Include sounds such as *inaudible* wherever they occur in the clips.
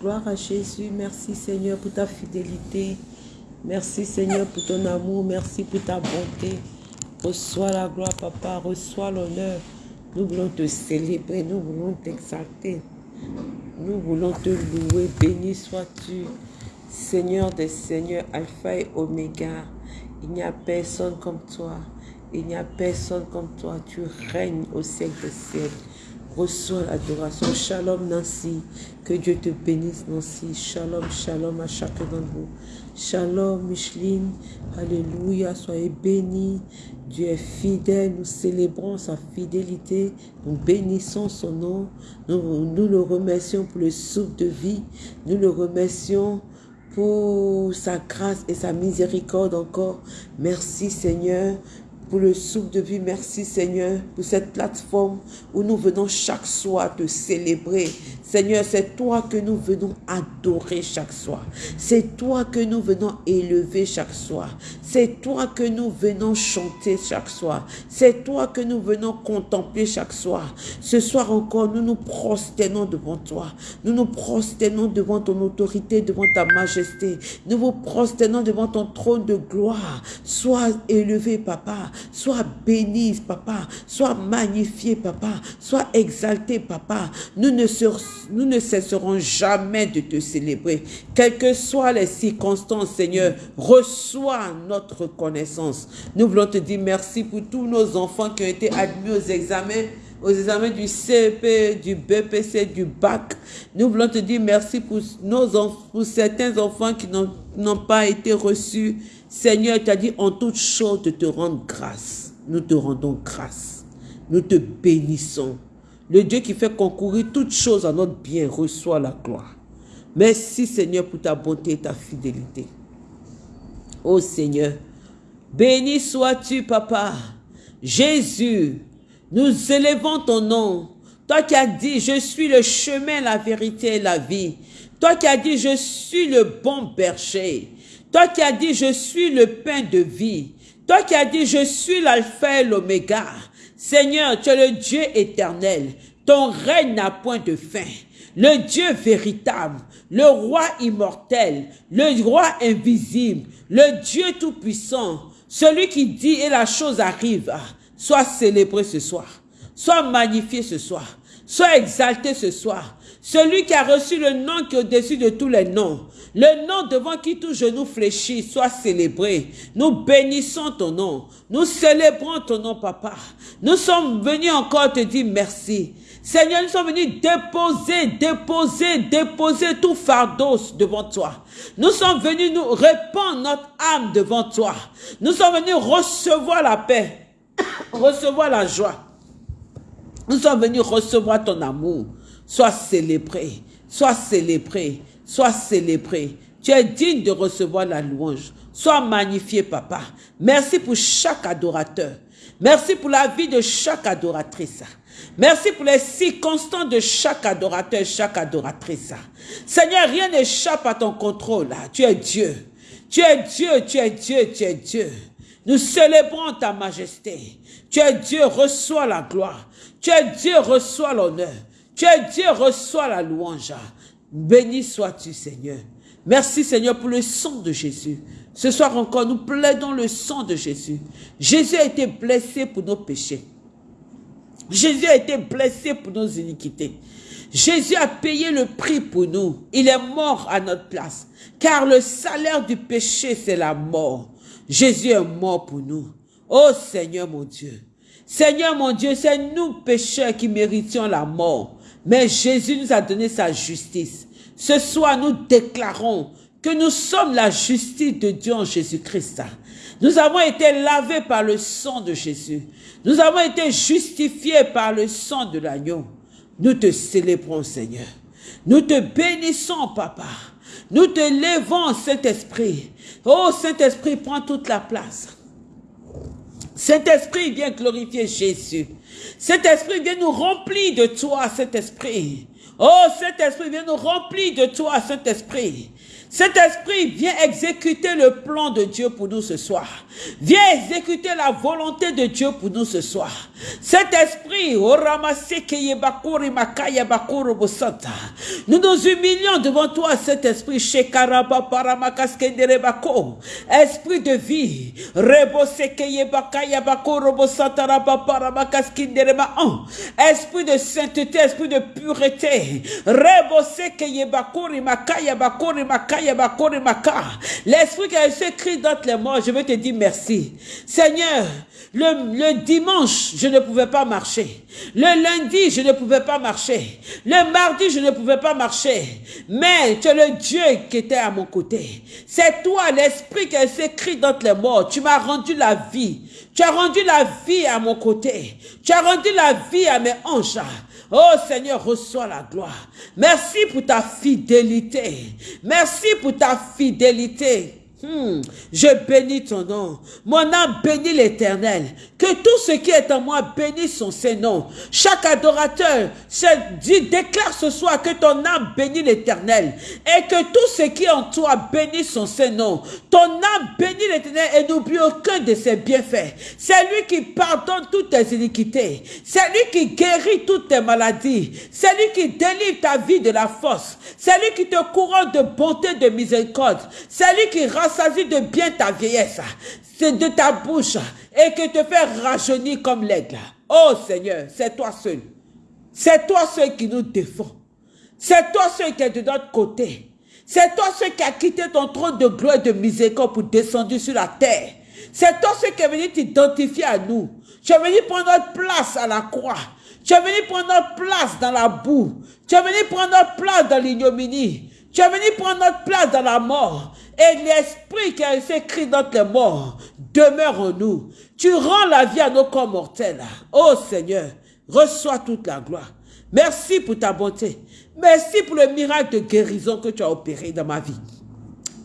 Gloire à Jésus. Merci Seigneur pour ta fidélité. Merci Seigneur pour ton amour. Merci pour ta bonté. Reçois la gloire, Papa. Reçois l'honneur. Nous voulons te célébrer. Nous voulons t'exalter. Nous voulons te louer. Béni sois-tu. Seigneur des Seigneurs, Alpha et Oméga. Il n'y a personne comme toi. Il n'y a personne comme toi. Tu règnes au siècle des siècles. Reçois l'adoration. Shalom Nancy. Que Dieu te bénisse Nancy. Shalom, shalom à chacun d'entre vous. Shalom Micheline. Alléluia. Soyez bénis. Dieu est fidèle. Nous célébrons sa fidélité. Nous bénissons son nom. Nous, nous le remercions pour le souffle de vie. Nous le remercions pour sa grâce et sa miséricorde encore. Merci Seigneur pour le souffle de vie. Merci Seigneur pour cette plateforme où nous venons chaque soir te célébrer. Seigneur, c'est toi que nous venons adorer chaque soir. C'est toi que nous venons élever chaque soir. C'est toi que nous venons chanter chaque soir. C'est toi que nous venons contempler chaque soir. Ce soir encore, nous nous prosternons devant toi. Nous nous prosternons devant ton autorité, devant ta majesté. Nous vous prosternons devant ton trône de gloire. Sois élevé, papa. Sois béni, papa. Sois magnifié, papa. Sois exalté, papa. Nous ne, nous ne cesserons jamais de te célébrer. Quelles que soient les circonstances, Seigneur, reçois notre reconnaissance. Nous voulons te dire merci pour tous nos enfants qui ont été admis aux examens aux examens du CEP, du BPC, du BAC. Nous voulons te dire merci pour, nos pour certains enfants qui n'ont pas été reçus. Seigneur, tu as dit en toute chose de te rendre grâce. Nous te rendons grâce. Nous te bénissons. Le Dieu qui fait concourir toutes choses à notre bien reçoit la gloire. Merci Seigneur pour ta bonté et ta fidélité. Oh Seigneur, béni sois-tu Papa. Jésus, nous élevons ton nom. Toi qui as dit, je suis le chemin, la vérité et la vie. Toi qui as dit, je suis le bon berger. Toi qui as dit, je suis le pain de vie. Toi qui as dit, je suis l'alpha et l'oméga. Seigneur, tu es le Dieu éternel. Ton règne n'a point de fin. Le Dieu véritable, le roi immortel, le roi invisible, le Dieu tout-puissant, celui qui dit et la chose arrive. Sois célébré ce soir. Sois magnifié ce soir. Sois exalté ce soir. Celui qui a reçu le nom qui est au-dessus de tous les noms. Le nom devant qui tout genou fléchit, soit célébré. Nous bénissons ton nom. Nous célébrons ton nom, papa. Nous sommes venus encore te dire merci. Seigneur, nous sommes venus déposer, déposer, déposer tout fardeau devant toi. Nous sommes venus nous répandre notre âme devant toi. Nous sommes venus recevoir la paix *coughs* recevoir la joie. Nous sommes venus recevoir ton amour. Sois célébré, sois célébré, sois célébré. Tu es digne de recevoir la louange. Sois magnifié, papa. Merci pour chaque adorateur. Merci pour la vie de chaque adoratrice. Merci pour les circonstances de chaque adorateur, chaque adoratrice. Seigneur, rien n'échappe à ton contrôle. Tu es Dieu. Tu es Dieu, tu es Dieu, tu es Dieu. Nous célébrons ta majesté. Tu es Dieu, reçois la gloire. Tu es Dieu, reçois l'honneur. Dieu, reçois la louange. Béni sois-tu, Seigneur. Merci, Seigneur, pour le sang de Jésus. Ce soir encore, nous plaidons le sang de Jésus. Jésus a été blessé pour nos péchés. Jésus a été blessé pour nos iniquités. Jésus a payé le prix pour nous. Il est mort à notre place. Car le salaire du péché, c'est la mort. Jésus est mort pour nous. Oh Seigneur mon Dieu. Seigneur mon Dieu, c'est nous pécheurs qui méritions la mort. Mais Jésus nous a donné sa justice. Ce soir, nous déclarons que nous sommes la justice de Dieu en Jésus-Christ. Nous avons été lavés par le sang de Jésus. Nous avons été justifiés par le sang de l'agneau. Nous te célébrons, Seigneur. Nous te bénissons, Papa. Nous te levons, Saint-Esprit. Oh, Saint-Esprit, prends toute la place. Saint-Esprit, viens glorifier Jésus. Saint-Esprit, viens nous remplir de toi, Saint-Esprit. Oh, Saint-Esprit, viens nous remplir de toi, Saint-Esprit. Saint-Esprit, viens exécuter le plan de Dieu pour nous ce soir. Viens exécuter la volonté de Dieu pour nous ce soir. Saint-Esprit, Nous nous humilions devant toi, cet esprit. Esprit de vie. Esprit de sainteté, esprit de pureté. L'esprit qui a écrit dans les morts, je veux te dire merci. Seigneur, le, dimanche, je ne pouvais pas marcher. Le lundi, je ne pouvais pas marcher. Le mardi, je ne pouvais pas marcher. Mais tu es le Dieu qui était à mon côté. C'est toi, l'esprit qui a écrit dans les morts. Tu m'as rendu la vie. Tu as rendu la vie à mon côté. Tu as rendu la vie à mes anges. Oh Seigneur, reçois la gloire. Merci pour ta fidélité. Merci pour ta fidélité. Hmm. Je bénis ton nom. Mon âme bénit l'éternel. Que tout ce qui est en moi bénisse son Saint-Nom. Chaque adorateur dit, déclare ce soir que ton âme bénit l'éternel. Et que tout ce qui est en toi bénisse son Saint-Nom. Ton âme bénit l'éternel et n'oublie aucun de ses bienfaits. C'est lui qui pardonne toutes tes iniquités. C'est lui qui guérit toutes tes maladies. C'est lui qui délivre ta vie de la force. C'est lui qui te couronne de bonté, de miséricorde. C'est lui qui rassasie de bien ta vieillesse. C'est de ta bouche et que te fait rajeunir comme l'aigle. Oh Seigneur, c'est toi seul. C'est toi seul qui nous défend. C'est toi seul qui est de notre côté. C'est toi seul qui a quitté ton trône de gloire et de miséricorde pour descendre sur la terre. C'est toi seul qui est venu t'identifier à nous. Tu es venu prendre notre place à la croix. Tu es venu prendre notre place dans la boue. Tu es venu prendre notre place dans l'ignominie. Tu es venu prendre notre place dans la mort. Et l'esprit qui a été écrit dans les morts demeure en nous. Tu rends la vie à nos corps mortels. Oh Seigneur, reçois toute la gloire. Merci pour ta bonté. Merci pour le miracle de guérison que tu as opéré dans ma vie.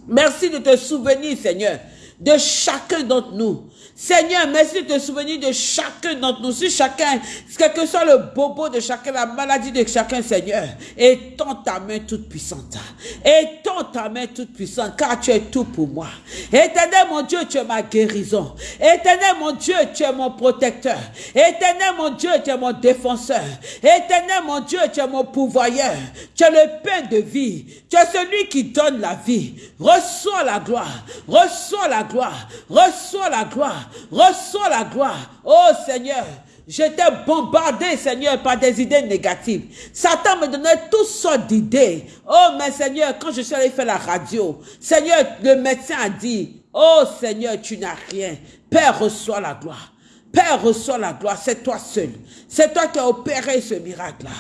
Merci de te souvenir, Seigneur, de chacun d'entre nous. Seigneur, merci de te souvenir de chacun d'entre nous. Si chacun, quel que soit le bobo de chacun, la maladie de chacun, Seigneur, étends ta main toute puissante. Étends ta main toute puissante, car tu es tout pour moi. Éternel, mon Dieu, tu es ma guérison. Éternel, mon Dieu, tu es mon protecteur. Éternel, mon Dieu, tu es mon défenseur. Éternel, mon Dieu, tu es mon pourvoyeur. Tu es le pain de vie. Tu es celui qui donne la vie. Reçois la gloire. Reçois la gloire. Reçois la gloire. Reçois la gloire. Oh Seigneur, J'étais bombardé, Seigneur, par des idées négatives. Satan me donnait toutes sortes d'idées. Oh, mais Seigneur, quand je suis allé faire la radio, Seigneur, le médecin a dit, oh Seigneur, tu n'as rien. Père, reçois la gloire. Père, reçois la gloire. C'est toi seul. C'est toi qui as opéré ce miracle-là.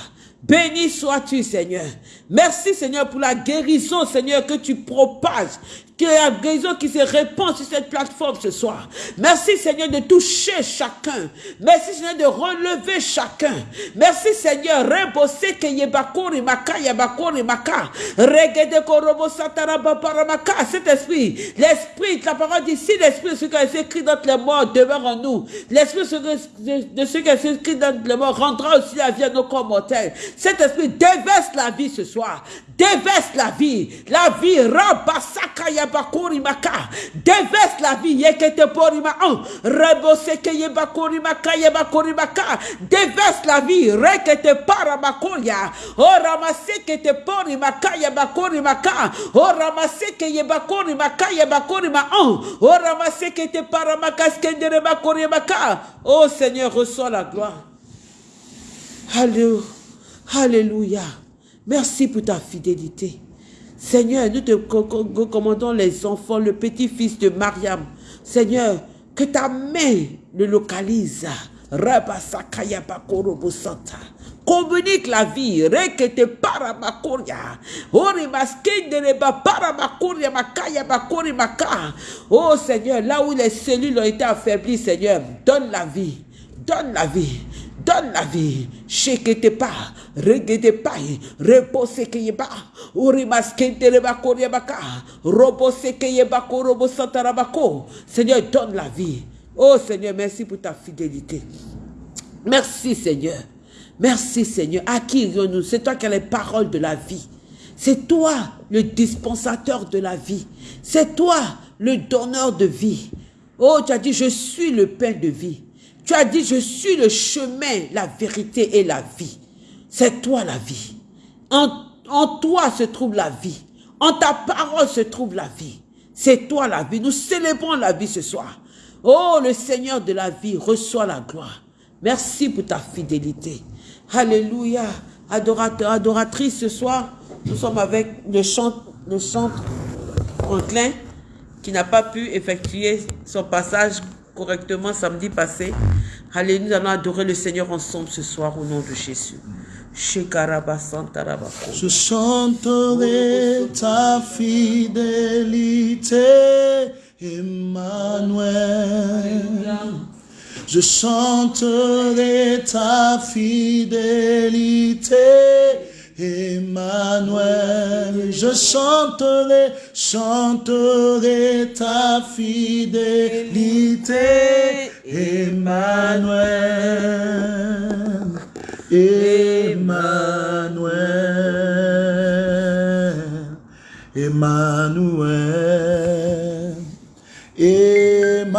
Béni sois-tu, Seigneur. Merci, Seigneur, pour la guérison, Seigneur, que tu propages que la guérison qui se répand sur cette plateforme ce soir. Merci Seigneur de toucher chacun. Merci Seigneur de relever chacun. Merci Seigneur. Rebose que yebakori maka yebakori maka. Regede korobo. Cet esprit, l'esprit, la parole dit, si l'esprit ce qui est écrit dans les morts demeure en nous, l'esprit de ce qui est écrit dans les morts rendra aussi la vie à nos corps mortels. Cet esprit déverse la vie ce soir. Déverse la vie. La vie, rabasaka yabakuri maka. Déverse la vie. Yekete porima an. Reboseke yebakuri maka yebakuri maka. Déverse la vie. Rekete paramakoria. O ramaseke te pori maka yebakuri maka. O ramaseke maka an. O ramaseke te paramaka skendere bakuri maka. Oh Seigneur, reçois la gloire. Alléluia. Alléluia. Merci pour ta fidélité. Seigneur, nous te recommandons les enfants, le petit-fils de Mariam. Seigneur, que ta main le localise. Communique la vie. Rekete. Ori. Oh Seigneur, là où les cellules ont été affaiblies, Seigneur, donne la vie. Donne la vie. Donne la vie. Repose. Seigneur, donne la vie. Oh Seigneur, merci pour ta fidélité. Merci Seigneur. Merci Seigneur. À qui nous C'est toi qui as les paroles de la vie. C'est toi le dispensateur de la vie. C'est toi le donneur de vie. Oh, tu as dit, je suis le pain de vie. Tu as dit, je suis le chemin, la vérité et la vie. C'est toi la vie. En toi se trouve la vie. En ta parole se trouve la vie. C'est toi la vie. Nous célébrons la vie ce soir. Oh, le Seigneur de la vie, reçoit la gloire. Merci pour ta fidélité. Alléluia. Adorateur, adoratrice, ce soir, nous sommes avec le chant, le chantre Franklin qui n'a pas pu effectuer son passage correctement samedi passé. Allez, nous allons adorer le Seigneur ensemble ce soir au nom de Jésus. Je chanterai ta fidélité, Emmanuel. Je chanterai ta fidélité, Emmanuel, je chanterai, chanterai ta fidélité, Emmanuel, Emmanuel, Emmanuel, Emmanuel,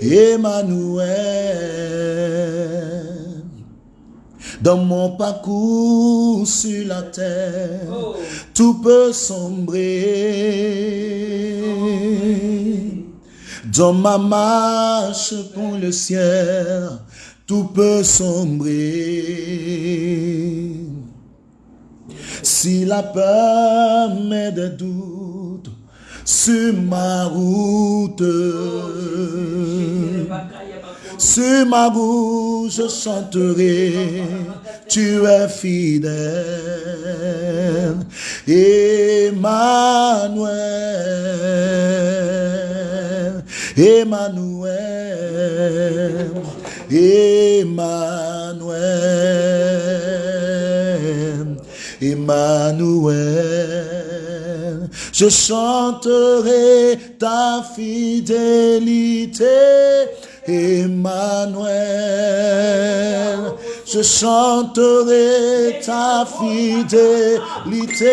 Emmanuel. Dans mon parcours sur la terre, tout peut sombrer. Dans ma marche pour le ciel, tout peut sombrer. Si la peur met des doutes sur ma route, sur ma route je chanterai, tu es fidèle. Emmanuel, Emmanuel, Emmanuel, Emmanuel. Je chanterai ta fidélité, Emmanuel. Je chanterai ta fidélité,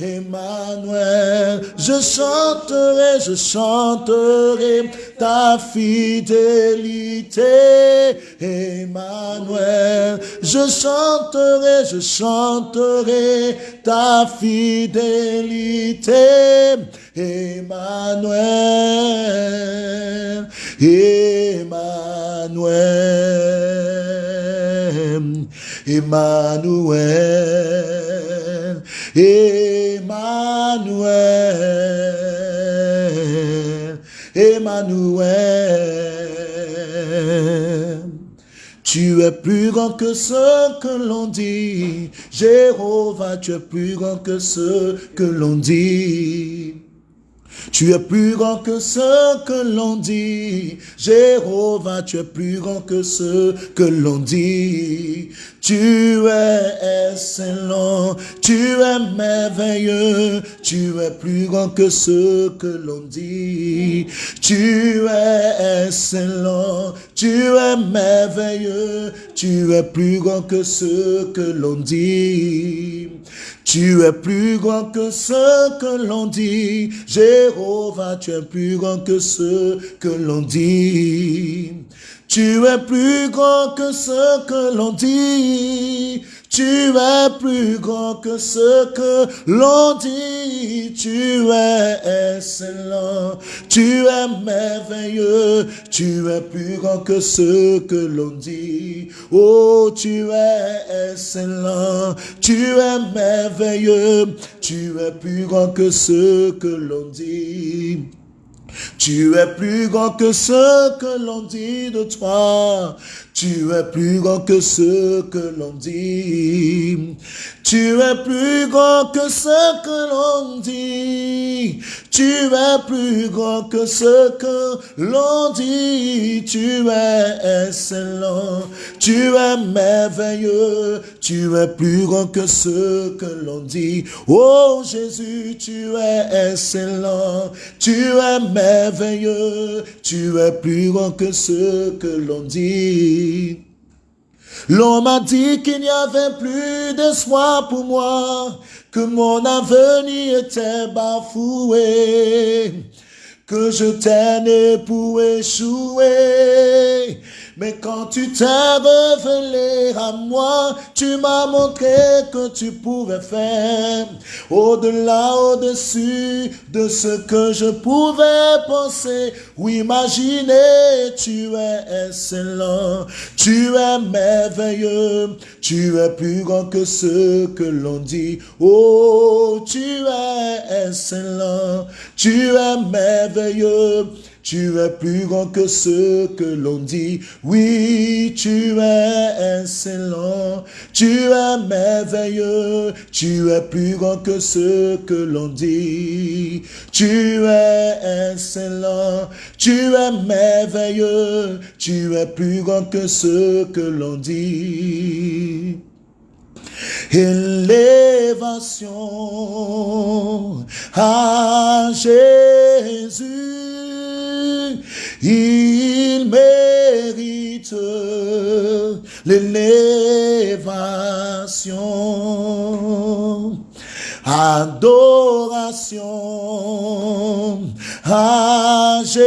Emmanuel. Je chanterai, je chanterai ta fidélité, Emmanuel. Je chanterai, je chanterai ta fidélité, Emmanuel. Emmanuel, Emmanuel, Emmanuel. Tu es plus grand que ce que l'on dit. Jéhovah, tu es plus grand que ce que l'on dit. Tu es plus grand que ce que l'on dit. Jéhovah, tu es plus grand que ce que l'on dit. Tu es excellent, tu es merveilleux, tu es plus grand que ce que l'on dit. Tu es excellent, tu es merveilleux, tu es plus grand que ce que l'on dit. Tu es plus grand que ce que l'on dit. Jéhovah, tu es plus grand que ce que l'on dit. Tu es plus grand que ce que l'on dit. Tu es plus grand que ce que l'on dit. Tu es excellent. Tu es merveilleux. Tu es plus grand que ce que l'on dit. Oh, tu es excellent. Tu es merveilleux. Tu es plus grand que ce que l'on dit. Tu es plus grand que ce que l'on dit de toi. Tu es plus grand que ce que l'on dit. Tu es plus grand que ce que l'on dit. Tu es plus grand que ce que l'on dit. Tu es excellent. Tu es merveilleux. Tu es plus grand que ce que l'on dit. Oh Jésus, tu es excellent. Tu es merveilleux. Tu es plus grand que ce que l'on dit. L'on m'a dit qu'il n'y avait plus d'espoir pour moi, que mon avenir était bafoué, que je t'aime pour échouer. Mais quand tu t'es révélé à moi, tu m'as montré que tu pouvais faire au-delà, au-dessus de ce que je pouvais penser ou imaginer. Tu es excellent, tu es merveilleux, tu es plus grand que ce que l'on dit. Oh, tu es excellent, tu es merveilleux. Tu es plus grand que ce que l'on dit. Oui, tu es excellent. Tu es merveilleux. Tu es plus grand que ce que l'on dit. Tu es excellent. Tu es merveilleux. Tu es plus grand que ce que l'on dit. Élévation à Jésus il mérite l'élévation. Adoration à Jésus.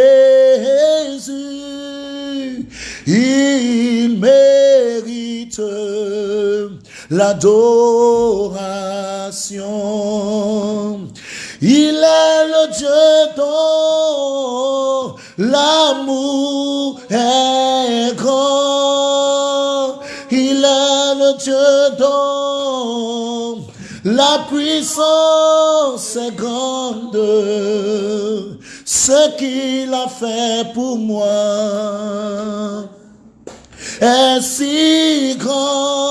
Il mérite l'adoration. Il est le Dieu dont L'amour est grand. Il est le Dieu dont la puissance est grande. Ce qu'il a fait pour moi est si grand.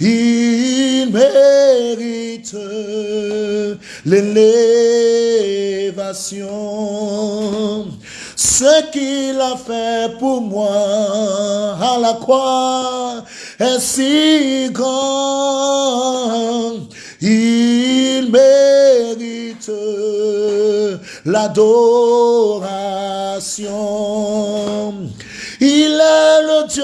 Il mérite l'élévation. Ce qu'il a fait pour moi à la croix est si grand. Il mérite l'adoration. Il est le Dieu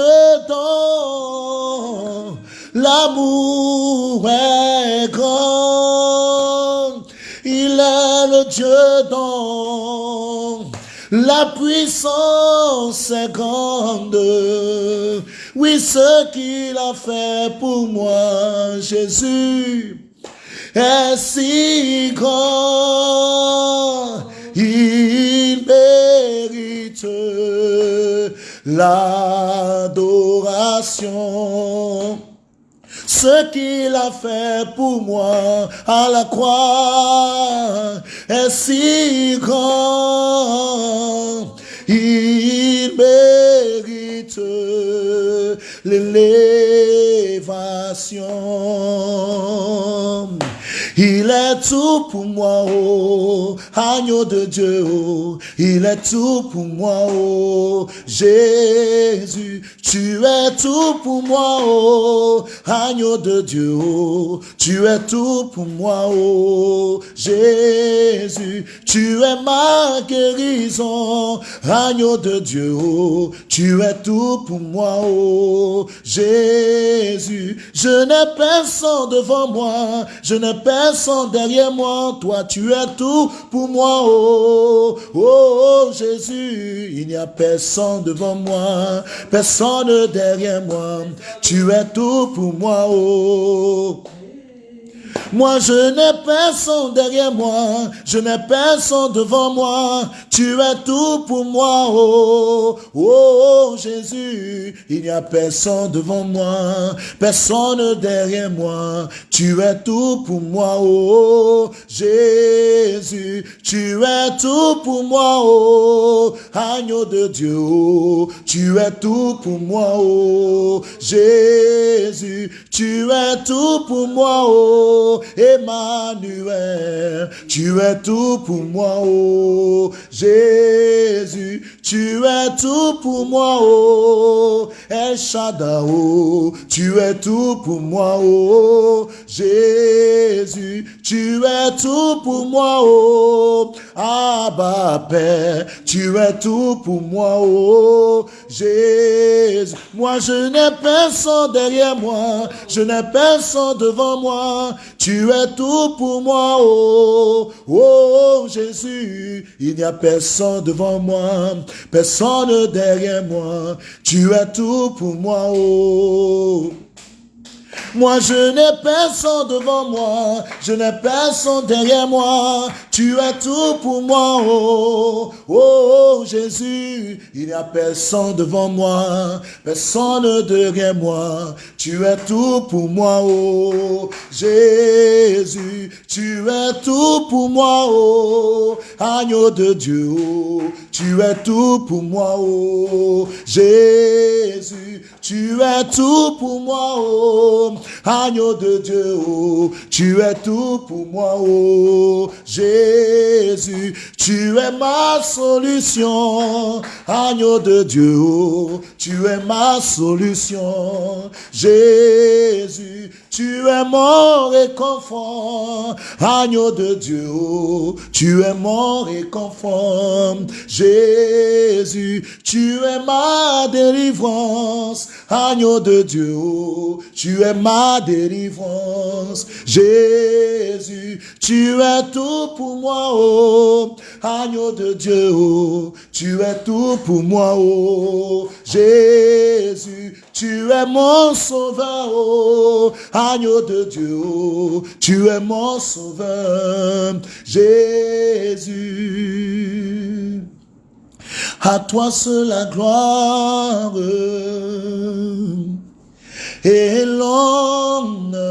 dont l'amour est grand. Il est le Dieu dont la puissance est grande. Oui, ce qu'il a fait pour moi, Jésus, est si grand. Il mérite l'adoration ce qu'il a fait pour moi à la croix est si grand. Il mérite l'élévation. Il est tout pour moi, oh, agneau de Dieu, oh. il est tout pour moi, oh, Jésus. Tu es tout pour moi, oh, agneau de Dieu, oh. tu es tout pour moi, oh, Jésus. Tu es ma guérison, agneau de Dieu, oh. tu es tout pour moi, oh, Jésus. Je n'ai personne devant moi, je n'ai personne derrière moi, toi tu es tout pour moi, oh, oh, Jésus, il n'y a personne devant moi, personne derrière moi, tu es tout pour moi, oh. Moi, je n'ai personne derrière moi, je n'ai personne devant moi. Tu es tout pour moi, oh, oh, Jésus. Il n'y a personne devant moi, personne derrière moi. Tu es tout pour moi, oh, Jésus. Tu es tout pour moi, oh, agneau de Dieu. Oh. Tu es tout pour moi, oh, Jésus. Tu es tout pour moi, oh, Emmanuel, tu es tout pour moi, oh. Jésus, tu es tout pour moi, oh. El oh, tu es tout pour moi, oh. Jésus, tu es tout pour moi, oh. Abba Père, tu es tout pour moi, oh. Jésus. Moi je n'ai personne derrière moi, je n'ai personne devant moi, tu es tout pour moi, oh, oh Jésus. Il n'y a personne devant moi, personne derrière moi, tu es tout pour moi, oh. Moi, je n'ai personne devant moi, je n'ai personne derrière moi. Tu es tout pour moi, oh, oh, Jésus. Il n'y a personne devant moi, personne derrière moi. Tu es tout pour moi, oh, Jésus. Tu es tout pour moi, oh, agneau de Dieu, oh. Tu es tout pour moi, oh, Jésus. Tu es tout pour moi, oh, agneau de Dieu, oh, tu es tout pour moi, oh, Jésus, tu es ma solution, agneau de Dieu, oh, tu es ma solution, Jésus, tu es mon réconfort, agneau de Dieu, oh, tu es mon réconfort, Jésus, tu es ma délivrance, agneau de Dieu, tu es ma délivrance, Jésus, tu es tout pour moi, oh, agneau de Dieu, tu es tout pour moi, oh, Jésus, tu es mon sauveur, oh, agneau de Dieu, tu es mon sauveur, Jésus. À toi seul la gloire et l'honneur.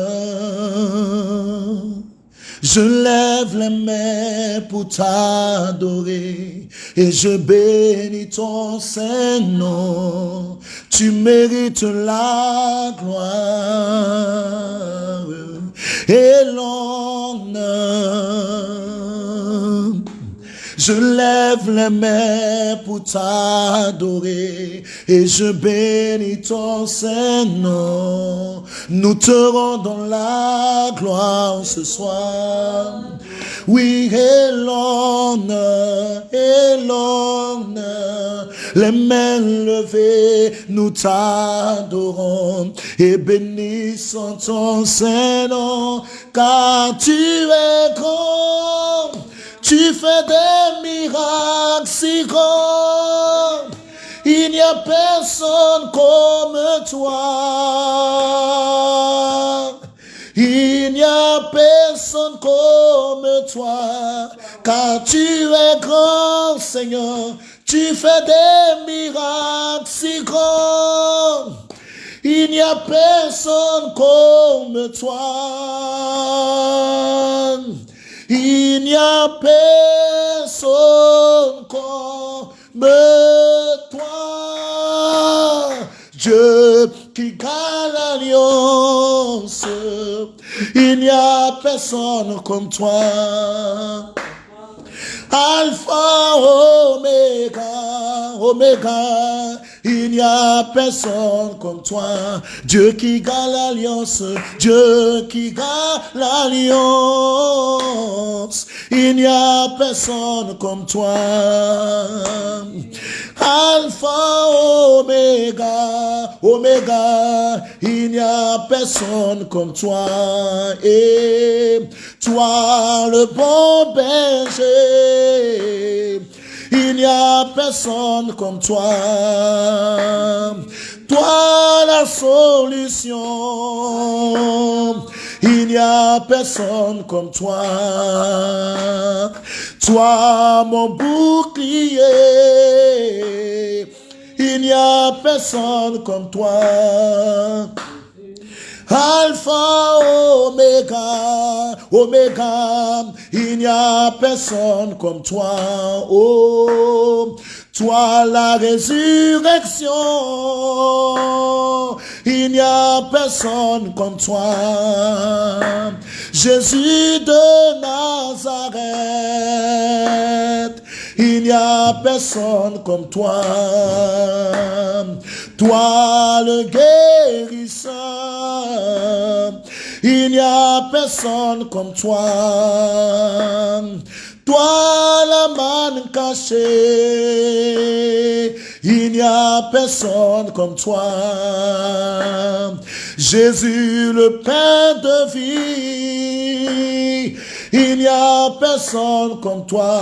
Je lève les mains pour t'adorer et je bénis ton Saint-Nom. Tu mérites la gloire et l'honneur. Je lève les mains pour t'adorer et je bénis ton Saint-Nom. Nous te rendons la gloire ce soir. Oui, et l'honneur, et l'honneur, les mains levées, nous t'adorons et bénissons ton Saint-Nom, car tu es grand. Tu fais des miracles si grands. Il n'y a personne comme toi. Il n'y a personne comme toi. Car tu es grand, Seigneur. Tu fais des miracles si grands. Il n'y a personne comme toi. Il n'y a personne comme toi. Dieu qui garde l'alliance. Il n'y a personne comme toi. Alpha, Omega, Omega, il n'y a personne comme toi. Dieu qui garde l'alliance, Dieu qui garde l'alliance. Il n'y a personne comme toi. Alpha, Omega, Omega, il n'y a personne comme toi. Et toi, le bon berger, il n'y a personne comme toi. Toi, la solution. Il n'y a personne comme toi. Toi, mon bouclier. Il n'y a personne comme toi. Alpha, Omega, Omega, il n'y a personne comme toi. Oh, toi la résurrection, il n'y a personne comme toi. Jésus de Nazareth, il n'y a personne comme toi. Toi le guérisseur, Il n'y a personne comme toi. Toi la manne cachée, il n'y a personne comme toi. Jésus le pain de vie, il n'y a personne comme toi.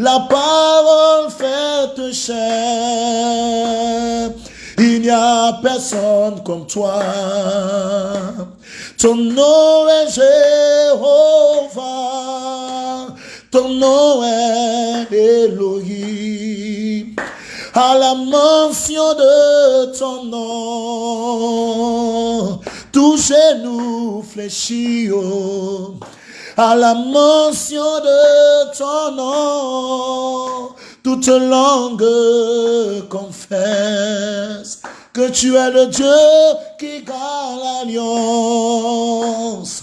La parole faite chair, il n'y a personne comme toi. Ton nom est Jéhovah, ton nom est Elohim. À la mention de ton nom, tout genou fléchit. Oh. À la mention de ton nom, toute langue confesse que tu es le Dieu qui garde l'alliance.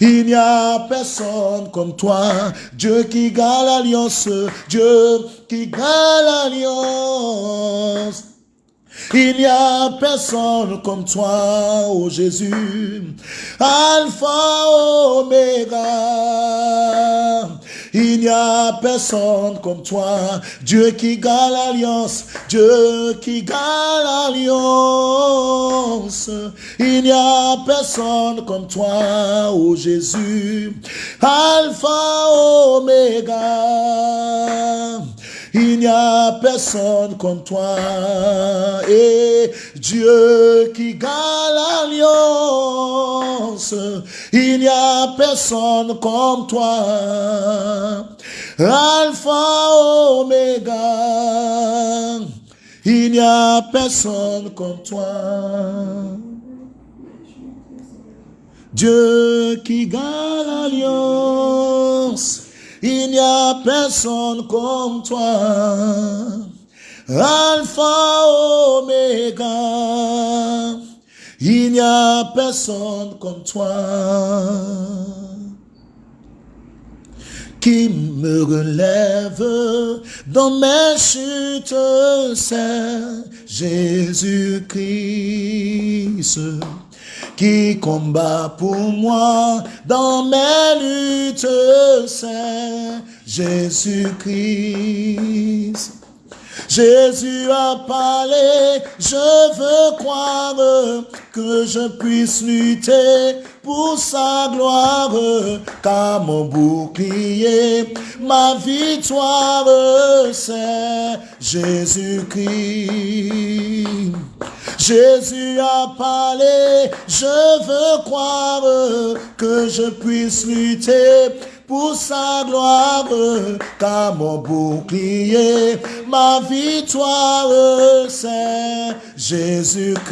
Il n'y a personne comme toi, Dieu qui garde l'alliance, Dieu qui garde l'alliance. Il n'y a personne comme toi, ô Jésus, Alpha, Oméga. Il n'y a personne comme toi, Dieu qui garde l'alliance, Dieu qui garde l'alliance. Il n'y a personne comme toi, ô Jésus, Alpha, Oméga. Il n'y a personne comme toi. Et Dieu qui garde l'alliance. Il n'y a personne comme toi. Alpha, Oméga. Il n'y a personne comme toi. Dieu qui garde l'alliance. Il n'y a personne comme toi. Alpha, Oméga. Il n'y a personne comme toi. Qui me relève dans mes chutes, c'est Jésus-Christ qui combat pour moi dans mes luttes, c'est Jésus-Christ. Jésus a parlé, je veux croire que je puisse lutter pour sa gloire, car mon bouclier, ma victoire, c'est Jésus-Christ. Jésus a parlé, je veux croire que je puisse lutter pour sa gloire, car mon bouclier, ma victoire, c'est Jésus-Christ.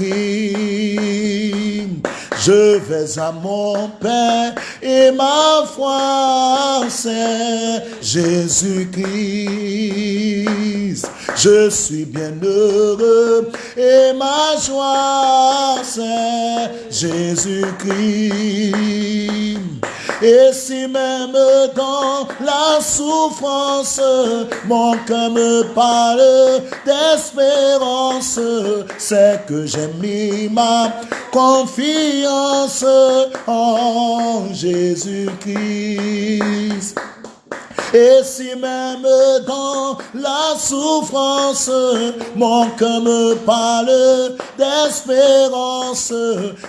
Je vais à mon Père et ma foi, c'est Jésus-Christ. Je suis bien heureux et ma joie, c'est Jésus-Christ. Et si même dans la souffrance, mon cœur me parle d'espérance, c'est que j'ai mis ma confiance en Jésus-Christ. Et si même dans la souffrance, mon cœur me parle d'espérance,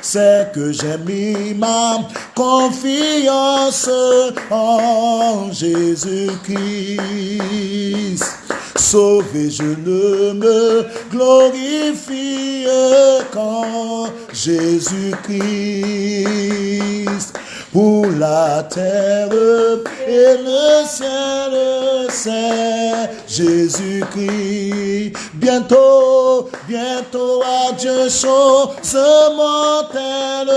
c'est que j'ai mis ma confiance en Jésus-Christ. Sauvé, je ne me glorifie qu'en Jésus-Christ pour la terre et le ciel, c'est Jésus-Christ. Bientôt, bientôt à Dieu chose mortelle,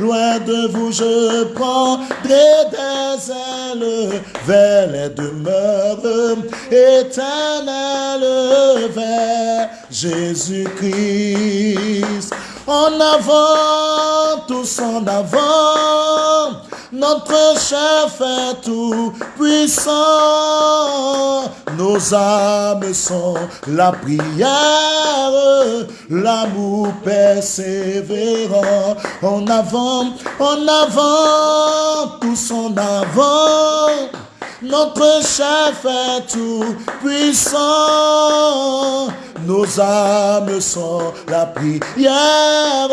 loin de vous je prendrai des ailes vers les demeures éternelles, vers Jésus-Christ. En avant, tous en avant, notre chef est tout puissant. Nos âmes sont la prière, l'amour persévérant. En avant, en avant, tous en avant. Notre chef est tout puissant. Nos âmes sont la prière,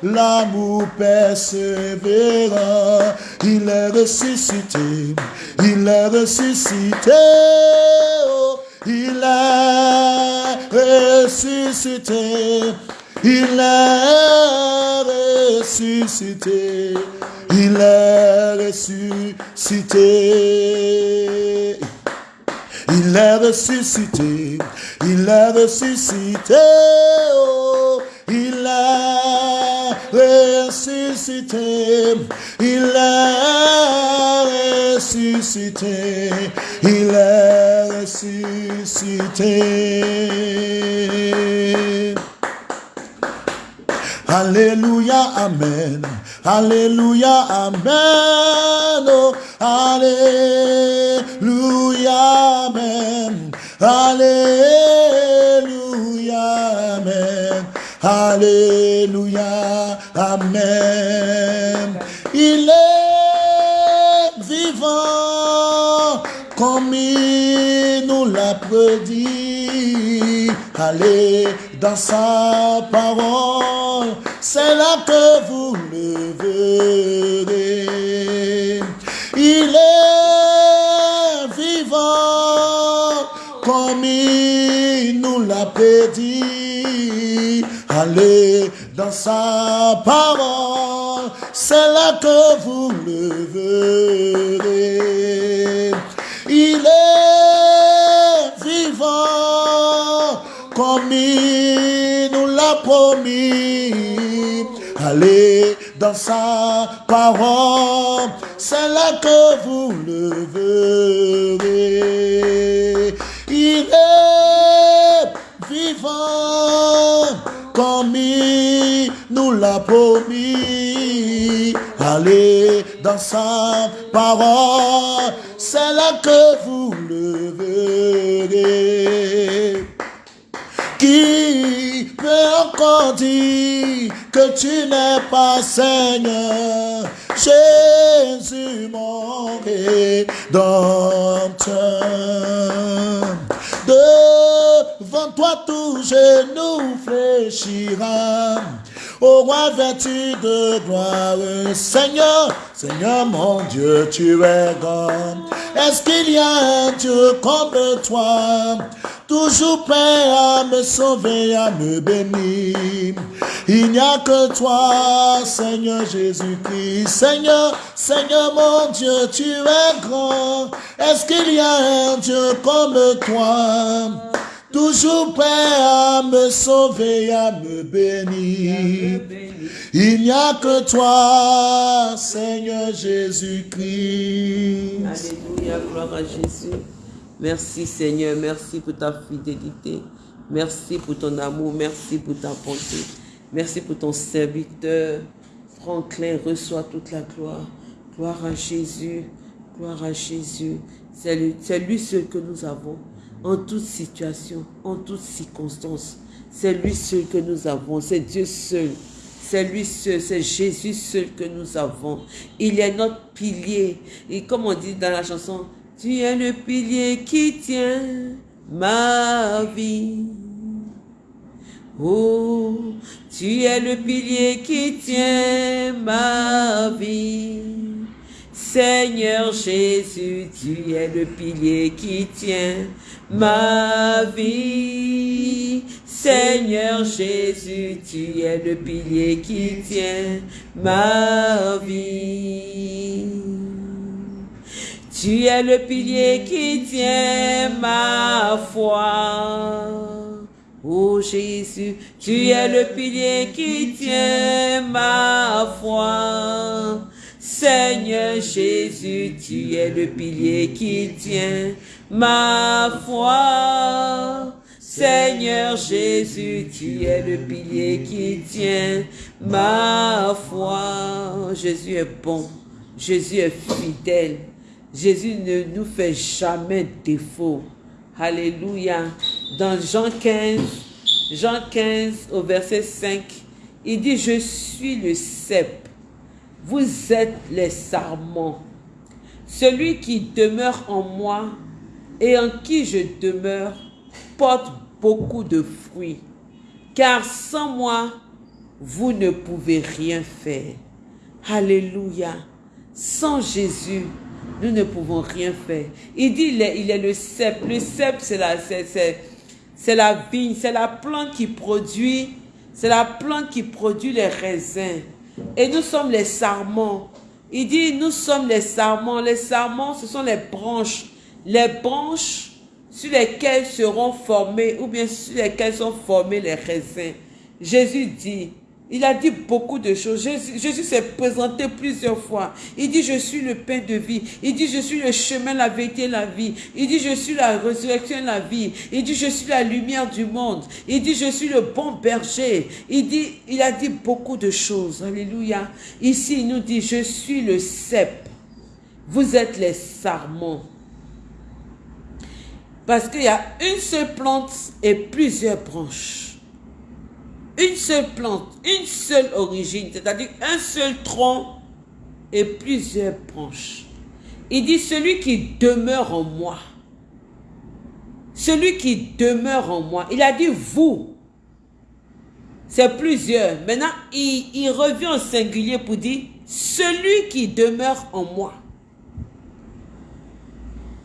l'amour persévérant. Il est ressuscité, il est ressuscité. Oh, il est ressuscité, il est ressuscité. Il est ressuscité. Il est ressuscité. Il est ressuscité. Oh, il est ressuscité. Il est ressuscité. Il est ressuscité. Alléluia, Amen. Alléluia, Amen. Oh, Alléluia, Amen. Alléluia, Amen. Alléluia, Amen. Il est vivant comme il nous l'a prédit. Allez dans sa parole, c'est là que vous le verrez. Il est vivant comme il nous l'a prédit. Allez dans sa parole, c'est là que vous le verrez. Allez dans sa parole, c'est là que vous le verrez. Il est vivant comme il nous l'a promis. Allez dans sa parole, c'est là que vous le verrez. Qui peut encore dire que tu n'es pas Seigneur, Jésus mon rédempteur. Devant toi tout genou fléchira. Au roi vêtu de gloire, Seigneur, Seigneur mon Dieu, tu es grand. Est-ce qu'il y a un Dieu comme toi? Toujours prêt à me sauver, à me bénir. Il n'y a que toi, Seigneur Jésus-Christ. Seigneur, Seigneur mon Dieu, tu es grand. Est-ce qu'il y a un Dieu comme toi? Toujours prêt à me sauver, à me bénir. Il n'y a que toi, Seigneur Jésus-Christ. Alléluia, gloire à Jésus. Merci Seigneur, merci pour ta fidélité. Merci pour ton amour, merci pour ta bonté. Merci pour ton serviteur. Franklin reçoit toute la gloire. Gloire à Jésus, gloire à Jésus. C'est lui, lui seul que nous avons en toute situation, en toute circonstance. C'est lui seul que nous avons, c'est Dieu seul. C'est lui seul, c'est Jésus seul que nous avons. Il est notre pilier. Et comme on dit dans la chanson, tu es le pilier qui tient ma vie. Oh, tu es le pilier qui tient ma vie. Seigneur Jésus, tu es le pilier qui tient ma vie. Seigneur Jésus, tu es le pilier qui tient ma vie. Tu es le pilier qui tient ma foi. Oh Jésus, tu es le pilier qui tient ma foi. Seigneur Jésus, tu es le pilier qui tient ma foi. Seigneur Jésus, tu es le pilier qui tient ma foi. Jésus est bon. Jésus est fidèle. Jésus ne nous fait jamais défaut. Alléluia. Dans Jean 15, Jean 15 au verset 5, il dit, je suis le cep, vous êtes les sarments. Celui qui demeure en moi et en qui je demeure porte beaucoup de fruits, car sans moi, vous ne pouvez rien faire. Alléluia. Sans Jésus, nous ne pouvons rien faire. Il dit, il est, le cep. Le cep, c'est la, c'est la vigne, c'est la plante qui produit, c'est la plante qui produit les raisins. Et nous sommes les sarments. Il dit, nous sommes les sarments. Les sarments, ce sont les branches. Les branches sur lesquelles seront formés, ou bien sur lesquelles sont formés les raisins. Jésus dit, il a dit beaucoup de choses. Jésus, s'est présenté plusieurs fois. Il dit, je suis le pain de vie. Il dit, je suis le chemin, la vérité, la vie. Il dit, je suis la résurrection, la vie. Il dit, je suis la lumière du monde. Il dit, je suis le bon berger. Il dit, il a dit beaucoup de choses. Alléluia. Ici, il nous dit, je suis le cep. Vous êtes les sarments. Parce qu'il y a une seule plante et plusieurs branches une seule plante, une seule origine, c'est-à-dire un seul tronc et plusieurs branches. Il dit, celui qui demeure en moi, celui qui demeure en moi, il a dit vous, c'est plusieurs. Maintenant, il, revient au singulier pour dire, celui qui demeure en moi.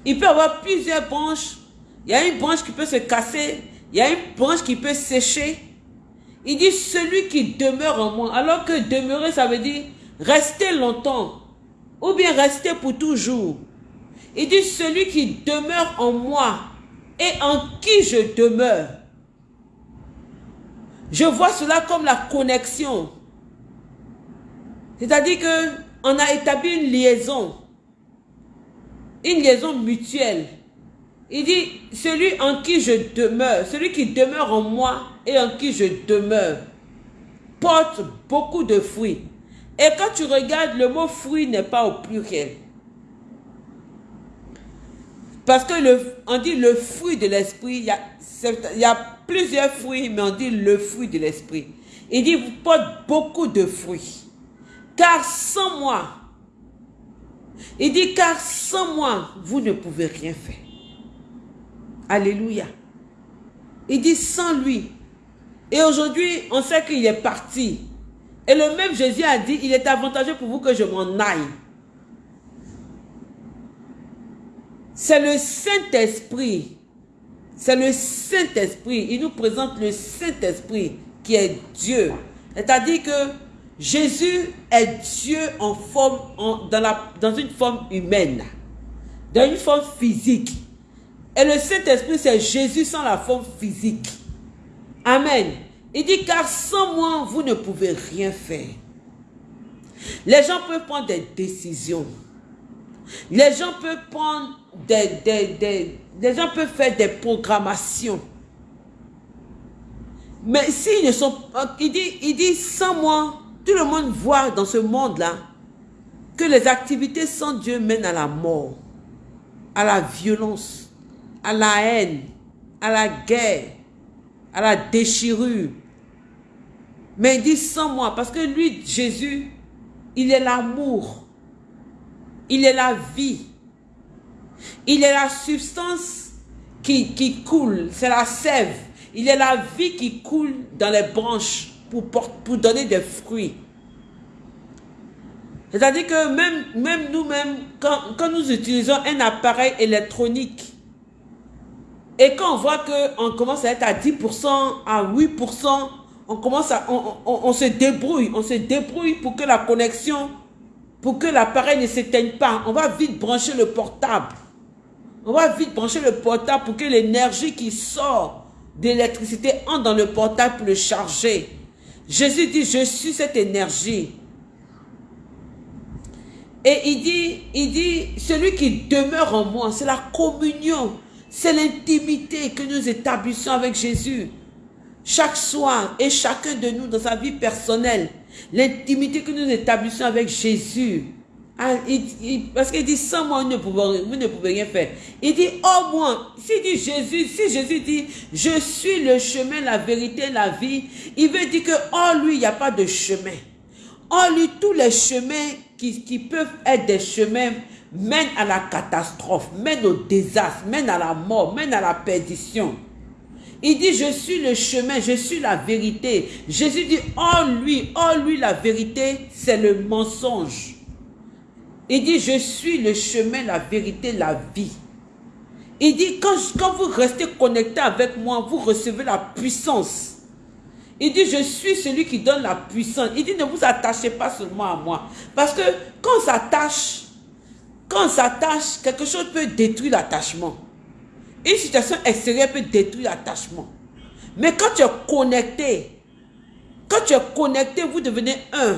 Il peut avoir plusieurs branches. Il y a une branche qui peut se casser. Il y a une branche qui peut sécher. Il dit celui qui demeure en moi. Alors que demeurer, ça veut dire rester longtemps. Ou bien rester pour toujours. Il dit celui qui demeure en moi et en qui je demeure. Je vois cela comme la connexion. C'est-à-dire que on a établi une liaison. Une liaison mutuelle. Il dit, celui en qui je demeure, celui qui demeure en moi et en qui je demeure, porte beaucoup de fruits. Et quand tu regardes, le mot fruit n'est pas au pluriel. Parce que on dit le fruit de l'esprit, il, y a, plusieurs fruits, mais on dit le fruit de l'esprit. Il dit, vous porte beaucoup de fruits. Car sans moi, il dit, car sans moi, vous ne pouvez rien faire. Alléluia. Il dit sans lui. Et aujourd'hui, on sait qu'il est parti. Et le même Jésus a dit, il est avantageux pour vous que je m'en aille. C'est le Saint-Esprit. C'est le Saint-Esprit. Il nous présente le Saint-Esprit qui est Dieu. C'est-à-dire que Jésus est Dieu en dans une forme humaine, dans une forme physique. Et le Saint-Esprit, c'est Jésus sans la forme physique. Amen. Il dit, car sans moi, vous ne pouvez rien faire. Les gens peuvent prendre des décisions. Les gens peuvent prendre des, des, des, gens peuvent faire des programmations. Mais s'ils ne sont pas, il dit, il dit, sans moi, tout le monde voit dans ce monde-là que les activités sans Dieu mènent à la mort, à la violence, à la haine, à la guerre, à la déchirure. Mais il dit sans moi, parce que lui, Jésus, il est l'amour. Il est la vie. Il est la substance qui, qui coule, c'est la sève. Il est la vie qui coule dans les branches pour, pour donner des fruits. C'est-à-dire que même, même nous-mêmes, quand, quand nous utilisons un appareil électronique, et quand on voit qu'on commence à être à 10%, à 8%, on commence à, on, se débrouille, on se débrouille pour que la connexion, pour que l'appareil ne s'éteigne pas. On va vite brancher le portable. On va vite brancher le portable pour que l'énergie qui sort d'électricité entre dans le portable pour le charger. Jésus dit, je suis cette énergie. Et il dit, il dit, celui qui demeure en moi, c'est la communion c'est l'intimité que nous établissons avec Jésus. Chaque soir et chacun de nous dans sa vie personnelle, l'intimité que nous établissons avec Jésus. Ah, parce qu'il dit, sans moi, vous ne, pouvez, rien faire. Il dit, oh moi, si dit Jésus, si Jésus dit, je suis le chemin, la vérité, la vie, il veut dire que, oh lui, il n'y a pas de chemin. Oh lui, tous les chemins qui peuvent être des chemins mènent à la catastrophe, mènent au désastre, mènent à la mort, mènent à la perdition. Il dit, je suis le chemin, je suis la vérité. Jésus dit, oh lui, oh lui, la vérité, c'est le mensonge. Il dit, je suis le chemin, la vérité, la vie. Il dit, quand, quand vous restez connecté avec moi, vous recevez la puissance. Il dit, je suis celui qui donne la puissance. Il dit, ne vous attachez pas seulement à moi. Parce que quand on s'attache, quand on s'attache, quelque chose peut détruire l'attachement. Une situation extérieure peut détruire l'attachement. Mais quand tu es connecté, quand tu es connecté, vous devenez un.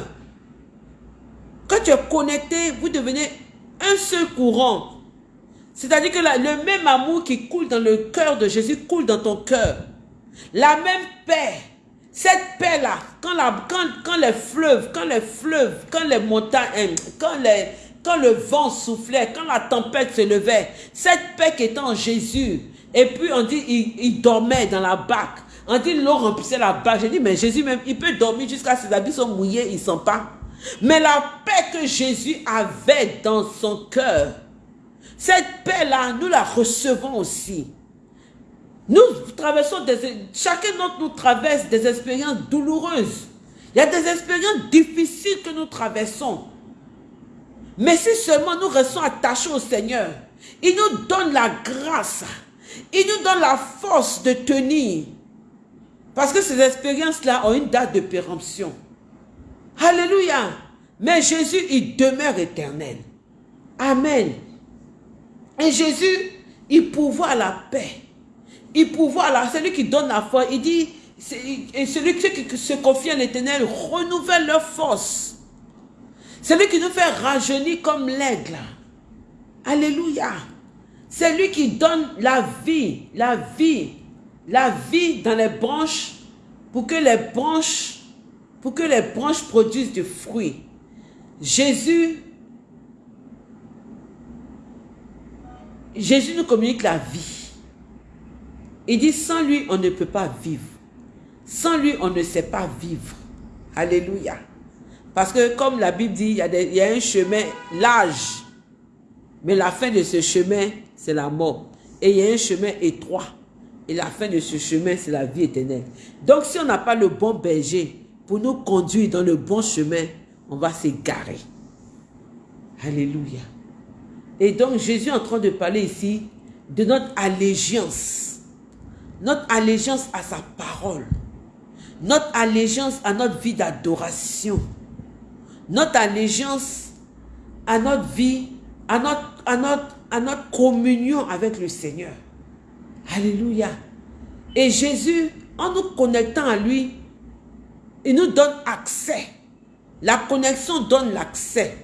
Quand tu es connecté, vous devenez un seul courant. C'est-à-dire que le même amour qui coule dans le cœur de Jésus coule dans ton cœur. La même paix. Cette paix-là, quand, les fleuves, quand les fleuves, quand les montagnes, quand, les, quand le vent soufflait, quand la tempête se levait, cette paix qui était en Jésus, et puis on dit, il, dormait dans la barque. On dit, l'eau remplissait la barque. J'ai dit, mais Jésus même, il peut dormir jusqu'à ses habits sont mouillés, il ne sent pas. Mais la paix que Jésus avait dans son cœur, cette paix-là, nous la recevons aussi. Nous traversons des... Chacun d'entre nous traverse des expériences douloureuses. Il y a des expériences difficiles que nous traversons. Mais si seulement nous restons attachés au Seigneur, il nous donne la grâce, il nous donne la force de tenir. Parce que ces expériences-là ont une date de péremption. Alléluia. Mais Jésus, il demeure éternel. Amen. Et Jésus, il pourvoit la paix. Il pourvoit la... Celui qui donne la foi, il dit, et celui qui se confie à l'éternel renouvelle leur force. Celui qui nous fait rajeunir comme l'aigle. Alléluia. C'est lui qui donne la vie, la vie, la vie dans les branches pour que les branches pour que les branches produisent du fruit. Jésus, Jésus nous communique la vie. Il dit, sans lui, on ne peut pas vivre. Sans lui, on ne sait pas vivre. Alléluia. Parce que comme la Bible dit, il y a, un chemin large. Mais la fin de ce chemin, c'est la mort. Et il y a un chemin étroit. Et la fin de ce chemin, c'est la vie éternelle. Donc si on n'a pas le bon berger, pour nous conduire dans le bon chemin, on va s'égarer. Alléluia. Et donc Jésus est en train de parler ici de notre allégeance. Notre allégeance à sa parole. Notre allégeance à notre vie d'adoration. Notre allégeance à notre vie, à notre, à, notre, à notre communion avec le Seigneur. Alléluia. Et Jésus, en nous connectant à lui, il nous donne accès. La connexion donne l'accès.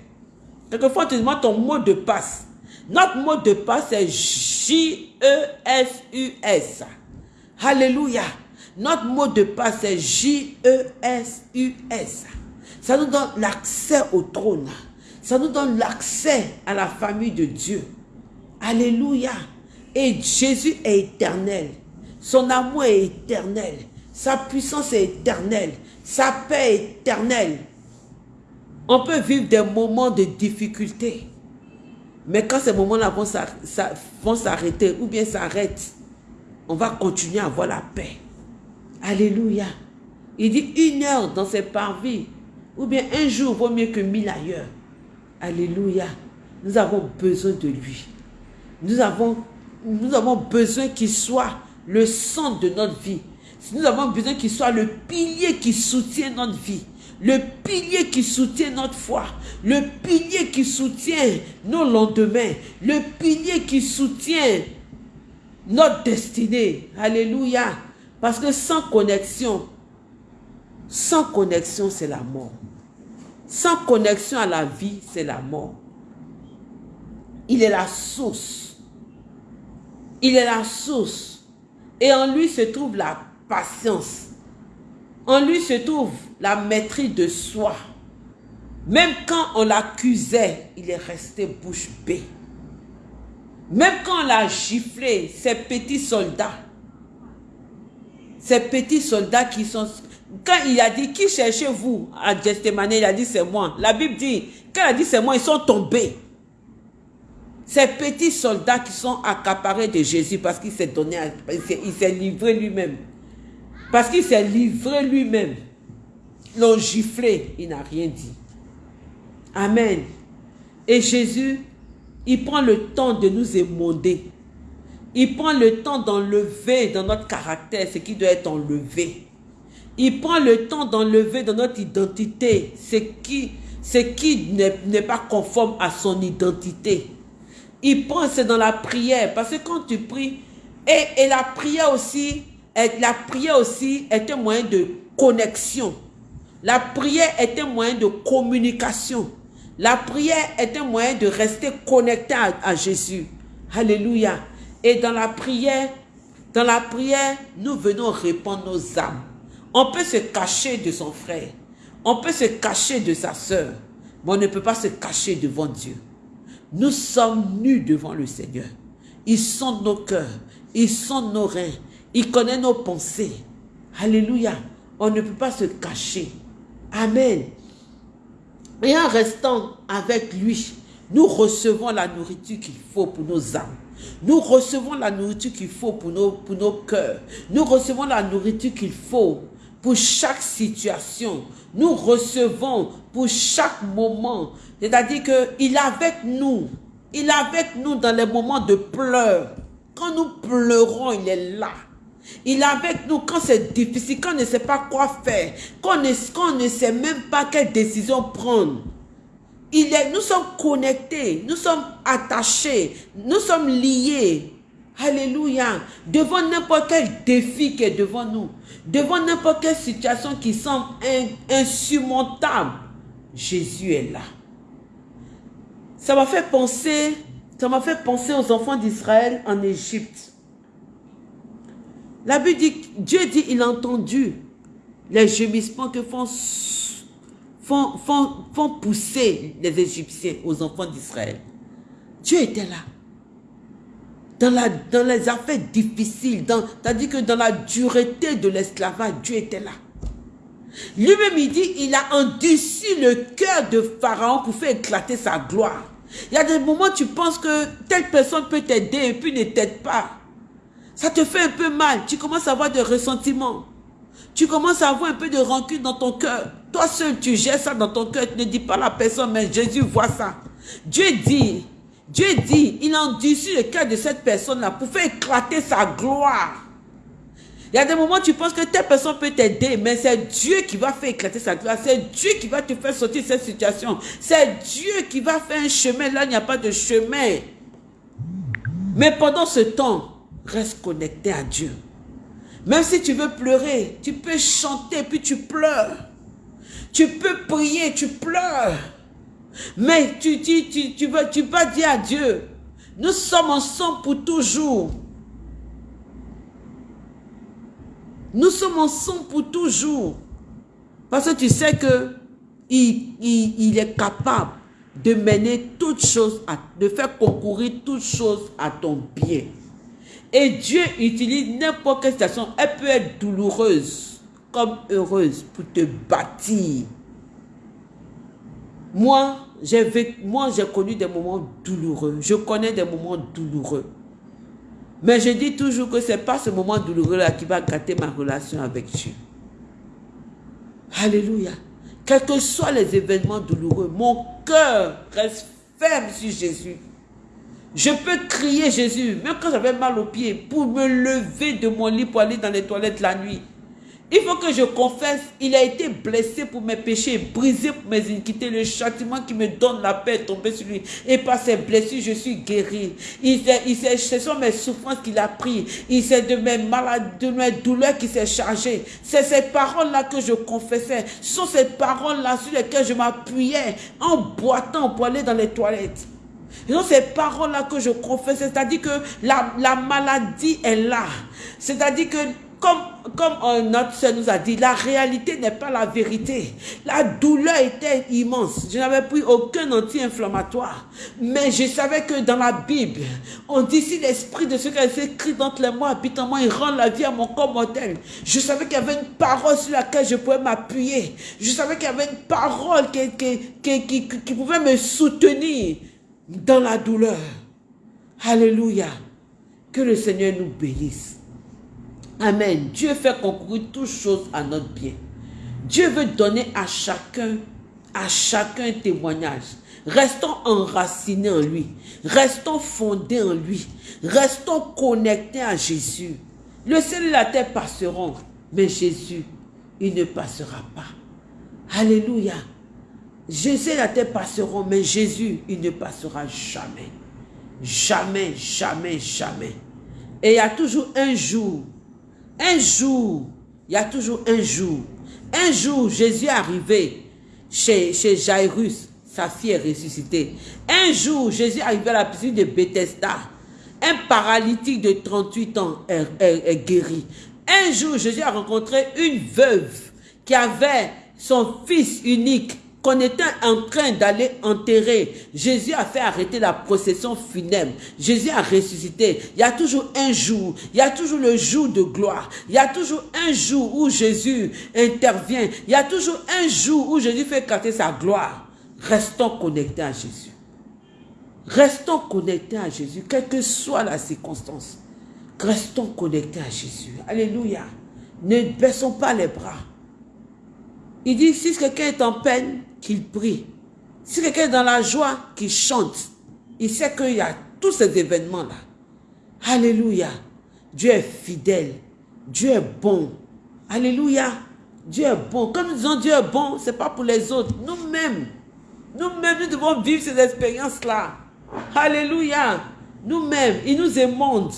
Quelquefois, tu demandes ton mot de passe. Notre mot de passe est J-E-S-U-S. Alléluia. Notre mot de passe est J-E-S-U-S. Ça nous donne l'accès au trône. Ça nous donne l'accès à la famille de Dieu. Alléluia. Et Jésus est éternel. Son amour est éternel. Sa puissance est éternelle sa paix éternelle. On peut vivre des moments de difficulté. Mais quand ces moments-là vont s'arrêter ou bien s'arrêtent, on va continuer à avoir la paix. Alléluia. Il dit une heure dans ses parvis ou bien un jour vaut mieux que mille ailleurs. Alléluia. Nous avons besoin de lui. Nous avons, besoin qu'il soit le centre de notre vie. Nous avons besoin qu'il soit le pilier qui soutient notre vie. Le pilier qui soutient notre foi. Le pilier qui soutient nos lendemains. Le pilier qui soutient notre destinée. Alléluia. Parce que sans connexion, sans connexion, c'est la mort. Sans connexion à la vie, c'est la mort. Il est la source. Il est la source. Et en lui se trouve la patience. En lui se trouve la maîtrise de soi. Même quand on l'accusait, il est resté bouche bée. Même quand on l'a giflé, ces petits soldats, ces petits soldats qui sont... Quand il a dit, qui cherchez-vous à Gethsemane, il a dit, c'est moi. La Bible dit, quand il a dit, c'est moi, ils sont tombés. Ces petits soldats qui sont accaparés de Jésus parce qu'il s'est donné, il s'est livré lui-même. Parce qu'il s'est livré lui-même. L'ont giflé, il n'a rien dit. Amen. Et Jésus, il prend le temps de nous émonder. Il prend le temps d'enlever dans notre caractère ce qui doit être enlevé. Il prend le temps d'enlever dans notre identité ce qui, n'est pas conforme à son identité. Il prend, dans la prière. Parce que quand tu pries, et, et la prière aussi, la prière aussi est un moyen de connexion. La prière est un moyen de communication. La prière est un moyen de rester connecté à, Jésus. Alléluia. Et dans la prière, dans la prière, nous venons répondre nos âmes. On peut se cacher de son frère. On peut se cacher de sa sœur. Mais on ne peut pas se cacher devant Dieu. Nous sommes nus devant le Seigneur. Il sent nos cœurs. Il sent nos reins. Il connaît nos pensées. Alléluia. On ne peut pas se cacher. Amen. Et en restant avec lui, nous recevons la nourriture qu'il faut pour nos âmes. Nous recevons la nourriture qu'il faut pour nos, pour nos cœurs. Nous recevons la nourriture qu'il faut pour chaque situation. Nous recevons pour chaque moment. C'est-à-dire qu'il est avec nous. Il est avec nous dans les moments de pleurs. Quand nous pleurons, il est là. Il est avec nous quand c'est difficile, quand on ne sait pas quoi faire, quand on, ne, sait même pas quelle décision prendre. Il est, nous sommes connectés, nous sommes attachés, nous sommes liés. Alléluia. Devant n'importe quel défi qui est devant nous, devant n'importe quelle situation qui semble insurmontable, Jésus est là. Ça m'a fait penser, ça m'a fait penser aux enfants d'Israël en Égypte. La Bible dit, Dieu dit, il a entendu les gémissements que font, font, font, pousser les Égyptiens aux enfants d'Israël. Dieu était là. Dans, la, dans les affaires difficiles, c'est-à-dire que dans la dureté de l'esclavage, Dieu était là. Lui-même, il dit, il a endurci le cœur de Pharaon pour faire éclater sa gloire. Il y a des moments où tu penses que telle personne peut t'aider et puis ne t'aide pas. Ça te fait un peu mal. Tu commences à avoir des ressentiments. Tu commences à avoir un peu de rancune dans ton cœur. Toi seul, tu gères ça dans ton cœur. Tu ne dis pas à la personne, mais Jésus voit ça. Dieu dit, Dieu dit, il a endurci le cœur de cette personne-là pour faire éclater sa gloire. Il y a des moments où tu penses que telle personne peut t'aider, mais c'est Dieu qui va faire éclater sa gloire. C'est Dieu qui va te faire sortir de cette situation. C'est Dieu qui va faire un chemin. Là, il n'y a pas de chemin. Mais pendant ce temps, Reste connecté à Dieu. Même si tu veux pleurer, tu peux chanter, puis tu pleures. Tu peux prier, tu pleures. Mais tu, tu, tu, vas, tu dire à Dieu, nous sommes ensemble pour toujours. Nous sommes ensemble pour toujours. Parce que tu sais que il, il est capable de mener toutes choses, à, de faire concourir toutes choses à ton bien. Et Dieu utilise n'importe quelle situation. Elle peut être douloureuse comme heureuse pour te bâtir. Moi, moi j'ai connu des moments douloureux. Je connais des moments douloureux. Mais je dis toujours que ce n'est pas ce moment douloureux-là qui va gâter ma relation avec Dieu. Alléluia. Quels que soient les événements douloureux, mon cœur reste ferme sur Jésus. Je peux crier Jésus, même quand j'avais mal aux pieds, pour me lever de mon lit pour aller dans les toilettes la nuit. Il faut que je confesse, il a été blessé pour mes péchés, brisé pour mes iniquités. Le châtiment qui me donne la paix est tombé sur lui. Et par ses blessures, je suis guéri. Il il ce sont mes souffrances qu'il a pris. Il sait de mes maladies, de mes douleurs qui s'est chargé. C'est ces paroles-là que je confessais. Ce sont ces paroles-là sur lesquelles je m'appuyais en boitant pour aller dans les toilettes. Et donc, ces paroles-là que je confesse, c'est-à-dire que la, la maladie est là. C'est-à-dire que comme, notre soeur nous a dit, la réalité n'est pas la vérité. La douleur était immense. Je n'avais pris aucun anti-inflammatoire. Mais je savais que dans la Bible, on dit si l'esprit de ce qui est écrit les mots habite en moi, il rend la vie à mon corps mortel. Je savais qu'il y avait une parole sur laquelle je pouvais m'appuyer. Je savais qu'il y avait une parole qui, qui pouvait me soutenir dans la douleur. Alléluia. Que le Seigneur nous bénisse. Amen. Dieu fait concourir toutes choses à notre bien. Dieu veut donner à chacun, à chacun un témoignage. Restons enracinés en lui. Restons fondés en lui. Restons connectés à Jésus. Le ciel et la terre passeront, mais Jésus, il ne passera pas. Alléluia. Jésus et la terre passeront, mais Jésus, il ne passera jamais. Jamais, jamais, jamais. Et il y a toujours un jour un jour, il y a toujours un jour. Un jour, Jésus est arrivé chez, chez Jairus, sa fille est ressuscitée. Un jour, Jésus est arrivé à la piscine de Bethesda. Un paralytique de 38 ans est guéri. Un jour, Jésus a rencontré une veuve qui avait son fils unique qu'on était en train d'aller enterrer. Jésus a fait arrêter la procession funèbre. Jésus a ressuscité. Il y a toujours un jour, il y a toujours le jour de gloire. Il y a toujours un jour où Jésus intervient. Il y a toujours un jour où Jésus fait éclater sa gloire. Restons connectés à Jésus. Restons connectés à Jésus, quelle que soit la circonstance. Restons connectés à Jésus. Alléluia. Ne baissons pas les bras. Il dit, si quelqu'un est en peine, qu'il prie. Si quelqu'un est dans la joie, qu'il chante. Il sait qu'il y a tous ces événements-là. Alléluia. Dieu est fidèle. Dieu est bon. Alléluia. Dieu est bon. Quand nous disons Dieu est bon, ce n'est pas pour les autres. Nous-mêmes, nous-mêmes, nous devons vivre ces expériences-là. Alléluia. Nous-mêmes, il nous émonde.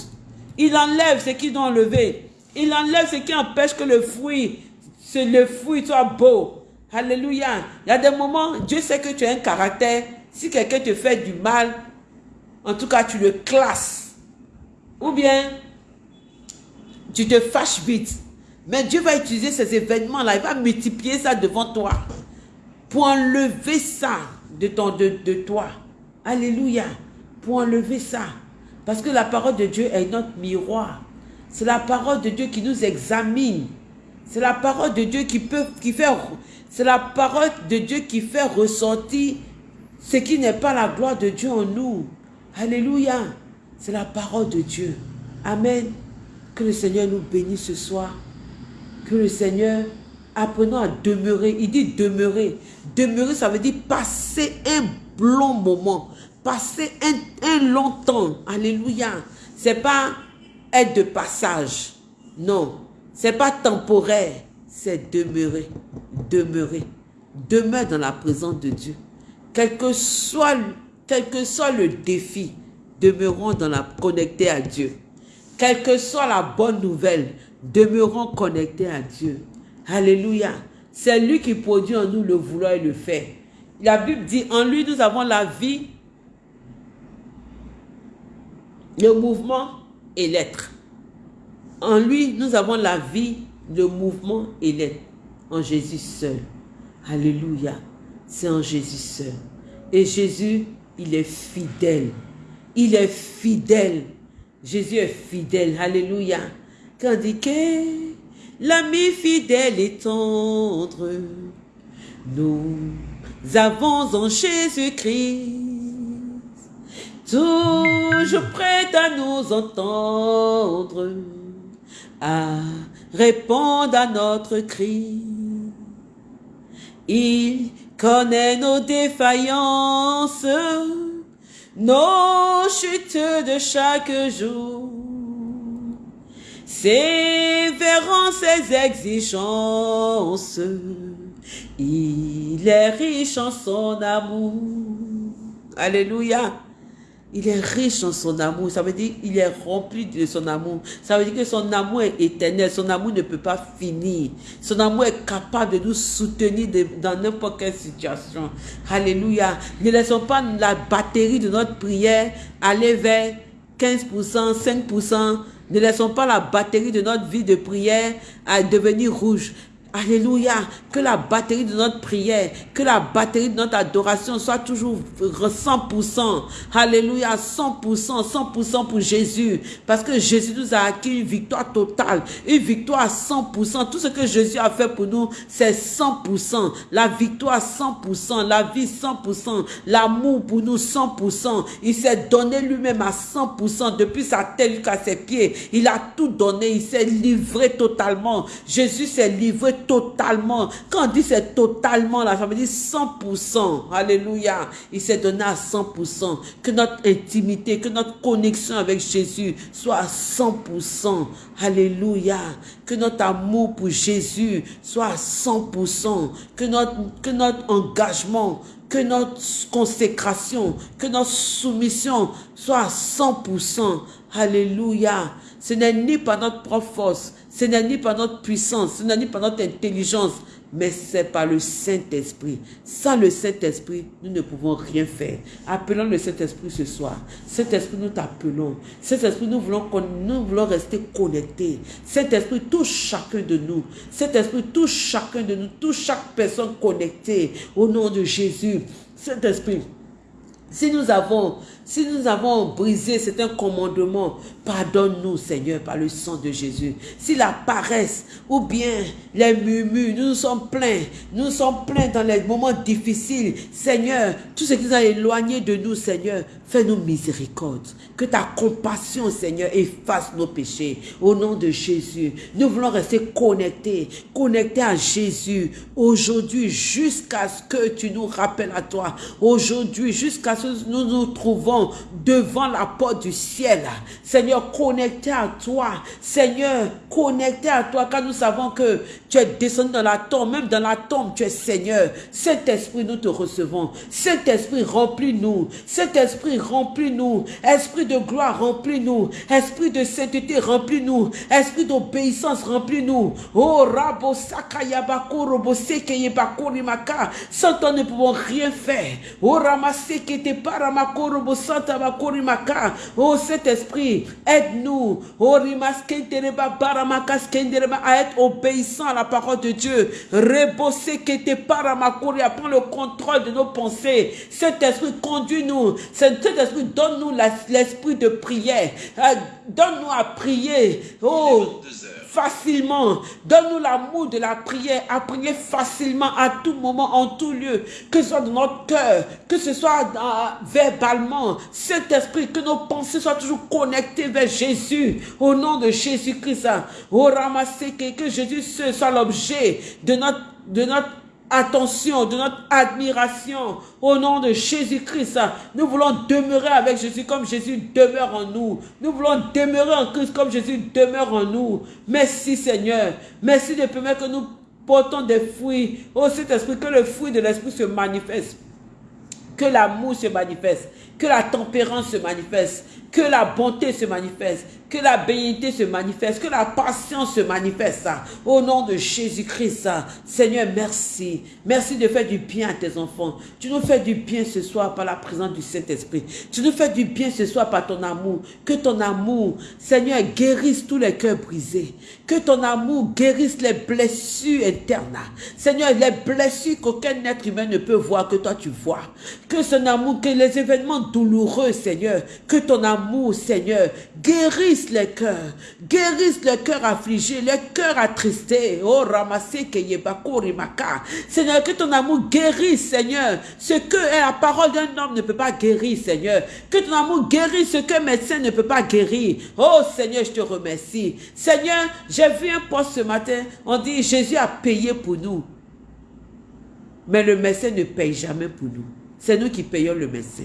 Il enlève ce qui doit enlever. Il enlève ce qui empêche que le fruit, le fruit soit beau. Alléluia. Il y a des moments, Dieu sait que tu as un caractère. Si quelqu'un te fait du mal, en tout cas, tu le classes. Ou bien, tu te fâches vite. Mais Dieu va utiliser ces événements-là. Il va multiplier ça devant toi. Pour enlever ça de, ton, de, toi. Alléluia. Pour enlever ça. Parce que la parole de Dieu est notre miroir. C'est la parole de Dieu qui nous examine. C'est la parole de Dieu qui peut, qui fait c'est la parole de Dieu qui fait ressortir ce qui n'est pas la gloire de Dieu en nous. Alléluia. C'est la parole de Dieu. Amen. Que le Seigneur nous bénisse ce soir. Que le Seigneur, apprenons à demeurer. Il dit demeurer. Demeurer, ça veut dire passer un long moment. Passer un, long temps. Alléluia. C'est pas être de passage. Non. C'est pas temporaire demeurer, demeurer, demeure dans la présence de Dieu. Quel que soit, quel que soit le défi, demeurons dans la, connectés à Dieu. Quelle que soit la bonne nouvelle, demeurons connectés à Dieu. Alléluia. C'est lui qui produit en nous le vouloir et le faire. La Bible dit, en lui nous avons la vie, le mouvement et l'être. En lui nous avons la vie, le mouvement, il est en Jésus seul. Alléluia. C'est en Jésus seul. Et Jésus, il est fidèle. Il est fidèle. Jésus est fidèle. Alléluia. Quand dit que l'ami fidèle est tendre, nous avons en Jésus-Christ toujours prêt à nous entendre à répondre à notre cri. Il connaît nos défaillances, nos chutes de chaque jour. Sévérant ses exigences, il est riche en son amour. Alléluia. Il est riche en son amour. Ça veut dire qu'il est rempli de son amour. Ça veut dire que son amour est éternel. Son amour ne peut pas finir. Son amour est capable de nous soutenir dans n'importe quelle situation. Alléluia. Ne laissons pas la batterie de notre prière aller vers 15%, 5%, Ne laissons pas la batterie de notre vie de prière à devenir rouge. Alléluia. Que la batterie de notre prière, que la batterie de notre adoration soit toujours 100%. Alléluia. 100%, 100% pour Jésus. Parce que Jésus nous a acquis une victoire totale. Une victoire à 100%. Tout ce que Jésus a fait pour nous, c'est 100%. La victoire 100%. La vie 100%. L'amour pour nous 100%. Il s'est donné lui-même à 100%. Depuis sa tête jusqu'à ses pieds. Il a tout donné. Il s'est livré totalement. Jésus s'est livré totalement. Quand on dit c'est totalement, la ça veut dire 100%. Alléluia. Il s'est donné à 100%. Que notre intimité, que notre connexion avec Jésus soit à 100%. Alléluia. Que notre amour pour Jésus soit à 100%. Que notre, que notre engagement, que notre consécration, que notre soumission soit à 100%. Alléluia. Ce n'est ni par notre propre force, ce n'est ni par notre puissance, ce n'est ni par notre intelligence, mais c'est par le Saint-Esprit. Sans le Saint-Esprit, nous ne pouvons rien faire. Appelons le Saint-Esprit ce soir. Saint-Esprit, nous t'appelons. Saint-Esprit, nous voulons, nous voulons rester connectés. Saint-Esprit, touche chacun de nous. Saint-Esprit, touche chacun de nous, touche chaque personne connectée au nom de Jésus. Saint-Esprit, si nous avons si nous avons brisé certains commandements, pardonne-nous, Seigneur, par le sang de Jésus. Si la paresse ou bien les murmures, nous nous sommes pleins, nous nous sommes pleins dans les moments difficiles, Seigneur, tout ce qui nous a éloignés de nous, Seigneur, fais-nous miséricorde. Que ta compassion, Seigneur, efface nos péchés. Au nom de Jésus, nous voulons rester connectés, connectés à Jésus aujourd'hui jusqu'à ce que tu nous rappelles à toi. Aujourd'hui, jusqu'à ce que nous nous trouvons devant la porte du ciel. Seigneur, connecté à toi. Seigneur, connecté à toi, car nous savons que tu es descendu dans la tombe, même dans la tombe, tu es Seigneur. Cet esprit, nous te recevons. Cet esprit, remplis-nous. Cet esprit, remplis-nous. Esprit de gloire, remplis-nous. Esprit de sainteté, remplis-nous. Esprit d'obéissance, remplis-nous. Oh, Rabo Sakayabako, Robo Sekeyebako, Sans toi, nous ne pouvons rien faire. Oh, Ramaseke Paramako, Robo. Oh, cet esprit, aide-nous. Oh, à être obéissant à la parole de Dieu. Rebosser qui était Paramakori, à prendre le contrôle de nos pensées. Cet esprit, conduit-nous. Cet esprit, donne-nous l'esprit de prière. Euh, donne-nous à prier. Oh, facilement. Donne-nous l'amour de la prière, à prier facilement, à tout moment, en tout lieu, que ce soit dans notre cœur, que ce soit verbalement. Cet esprit, que nos pensées soient toujours connectées vers Jésus, au nom de Jésus-Christ. Au ramasser que Jésus soit l'objet de notre, de notre attention, de notre admiration au nom de Jésus-Christ. Nous voulons demeurer avec Jésus comme Jésus demeure en nous. Nous voulons demeurer en Christ comme Jésus demeure en nous. Merci Seigneur. Merci de permettre que nous portons des fruits. Oh Saint-Esprit, que le fruit de l'Esprit se manifeste. Que l'amour se manifeste. Que la tempérance se manifeste. Que la bonté se manifeste que la bénité se manifeste, que la patience se manifeste. Au nom de Jésus-Christ, Seigneur, merci. Merci de faire du bien à tes enfants. Tu nous fais du bien ce soir par la présence du Saint-Esprit. Tu nous fais du bien ce soir par ton amour. Que ton amour, Seigneur, guérisse tous les cœurs brisés. Que ton amour guérisse les blessures internes. Seigneur, les blessures qu'aucun être humain ne peut voir, que toi tu vois. Que son amour, que les événements douloureux, Seigneur, que ton amour, Seigneur, guérisse les cœurs, guérissent les cœurs affligés, les cœurs attristés. Oh, ramassez rimaka. Seigneur, que ton amour guérisse, Seigneur, ce que la parole d'un homme ne peut pas guérir, Seigneur. Que ton amour guérisse ce qu'un médecin ne peut pas guérir. Oh, Seigneur, je te remercie. Seigneur, j'ai vu un poste ce matin, on dit Jésus a payé pour nous. Mais le médecin ne paye jamais pour nous. C'est nous qui payons le médecin.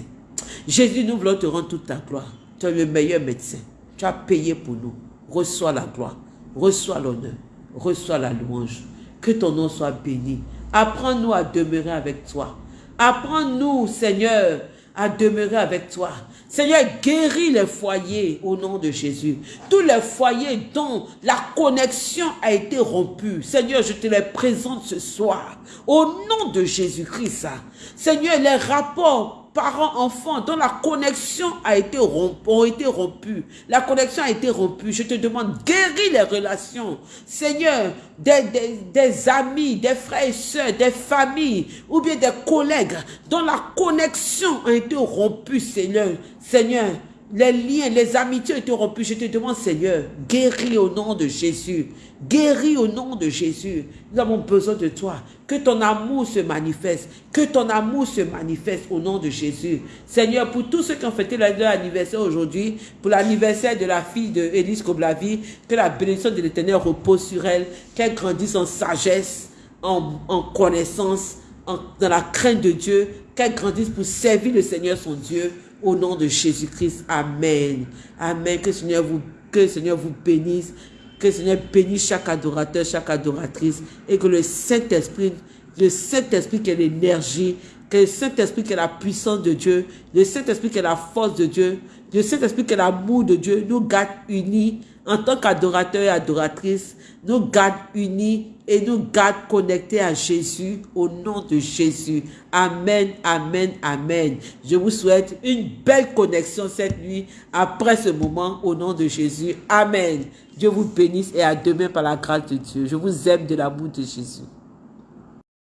Jésus, nous voulons te rendre toute ta gloire. Tu es le meilleur médecin. Tu payé pour nous. Reçois la gloire, reçois l'honneur, reçois la louange. Que ton nom soit béni. Apprends-nous à demeurer avec toi. Apprends-nous, Seigneur, à demeurer avec toi. Seigneur, guéris les foyers au nom de Jésus. Tous les foyers dont la connexion a été rompue. Seigneur, je te les présente ce soir. Au nom de Jésus-Christ. Seigneur, les rapports parents-enfants dont la connexion a été rompue, ont été rompues. La connexion a été rompue. Je te demande, guéris les relations. Seigneur, des, des, amis, des frères et sœurs, des familles ou bien des collègues dont la connexion a été rompue, Seigneur. Seigneur, les liens, les amitiés ont été rompus. Je te demande, Seigneur, guéris au nom de Jésus. Guéris au nom de Jésus. Nous avons besoin de toi. Que ton amour se manifeste. Que ton amour se manifeste au nom de Jésus. Seigneur, pour tous ceux qui ont fêté leur anniversaire aujourd'hui, pour l'anniversaire de la fille de Élise Koblavi, que la bénédiction de l'Éternel repose sur elle, qu'elle grandisse en sagesse, en, connaissance, dans la crainte de Dieu, qu'elle grandisse pour servir le Seigneur son Dieu au nom de Jésus-Christ. Amen. Amen. Que le Seigneur vous, que le Seigneur vous bénisse. Que le Seigneur bénisse chaque adorateur, chaque adoratrice. Et que le Saint-Esprit, le Saint-Esprit qui est l'énergie, que le Saint-Esprit qui est la puissance de Dieu, le Saint-Esprit qui est la force de Dieu, le Saint-Esprit qui est l'amour de Dieu, nous garde unis en tant qu'adorateurs et adoratrices, nous garde unis et nous garde connectés à Jésus au nom de Jésus. Amen, amen, amen. Je vous souhaite une belle connexion cette nuit après ce moment au nom de Jésus. Amen. Dieu vous bénisse et à demain par la grâce de Dieu. Je vous aime de l'amour de Jésus.